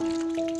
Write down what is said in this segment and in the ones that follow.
Música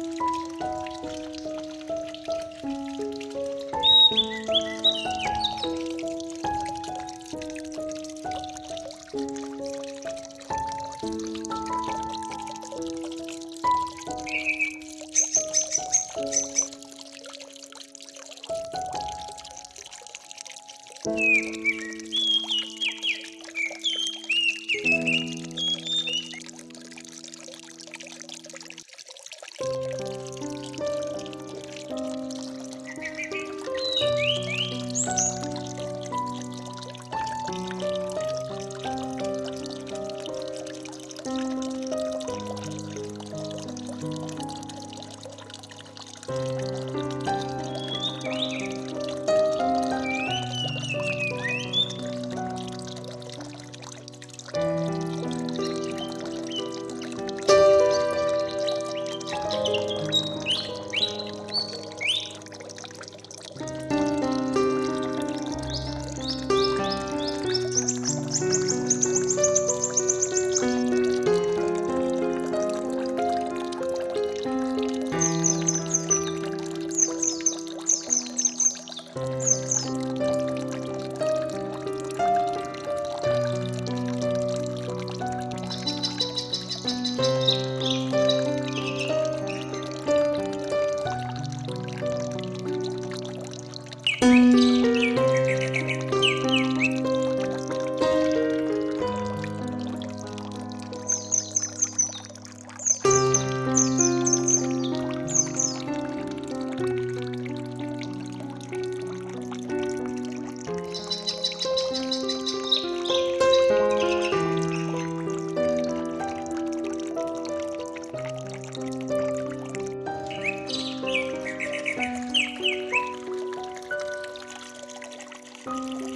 Música